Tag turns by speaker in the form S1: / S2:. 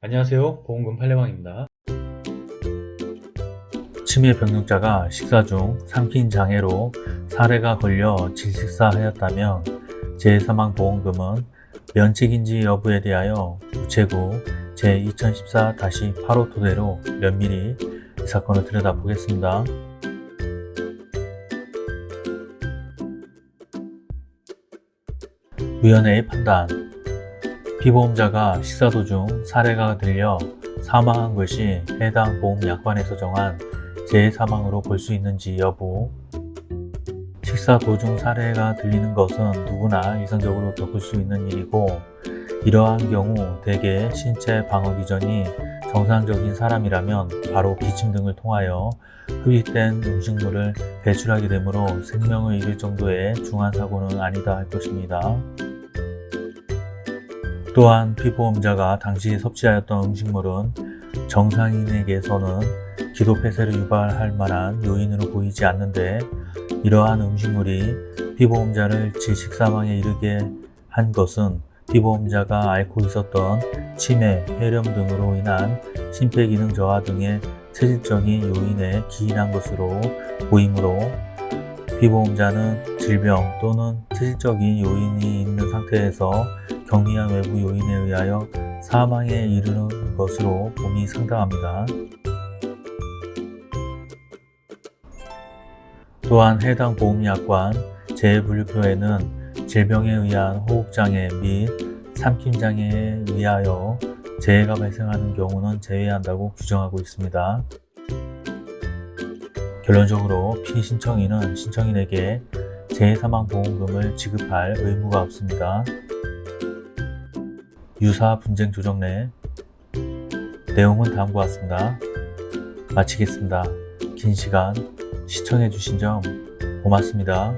S1: 안녕하세요. 보험금 팔례방입니다. 치매 병력자가 식사 중 삼킨 장애로 사례가 걸려 질식사하였다면 재사망보험금은 면책인지 여부에 대하여 우체국 제2014-8호 토대로 면밀히 이 사건을 들여다보겠습니다. 위원회의 판단 피보험자가 식사 도중 사례가 들려 사망한 것이 해당 보험약관에서 정한 재사망으로 볼 수 있는지 여부 식사 도중 사례가 들리는 것은 누구나 일상적으로 겪을 수 있는 일이고 이러한 경우 대개 신체 방어 기전이 정상적인 사람이라면 바로 기침 등을 통하여 흡입된 음식물을 배출하게 되므로 생명을 잃을 정도의 중한 사고는 아니다 할 것입니다. 또한 피보험자가 당시 섭취하였던 음식물은 정상인에게서는 기도 폐쇄를 유발할 만한 요인으로 보이지 않는데 이러한 음식물이 피보험자를 질식사망에 이르게 한 것은 피보험자가 앓고 있었던 치매, 폐렴 등으로 인한 심폐기능 저하 등의 체질적인 요인에 기인한 것으로 보이므로 피보험자는 질병 또는 체질적인 요인이 있는 상태에서 경미한 외부 요인에 의하여 사망에 이르는 것으로 봄이 상당합니다. 또한 해당 보험약관 재분류표에는 질병에 의한 호흡장애 및 삼킴장애에 의하여 재해가 발생하는 경우는 제외한다고 규정하고 있습니다. 결론적으로 피신청인은 신청인에게 재해사망보험금을 지급할 의무가 없습니다. 유사 분쟁 조정 내 내용은 다음과 같습니다. 마치겠습니다. 긴 시간 시청해주신 점 고맙습니다.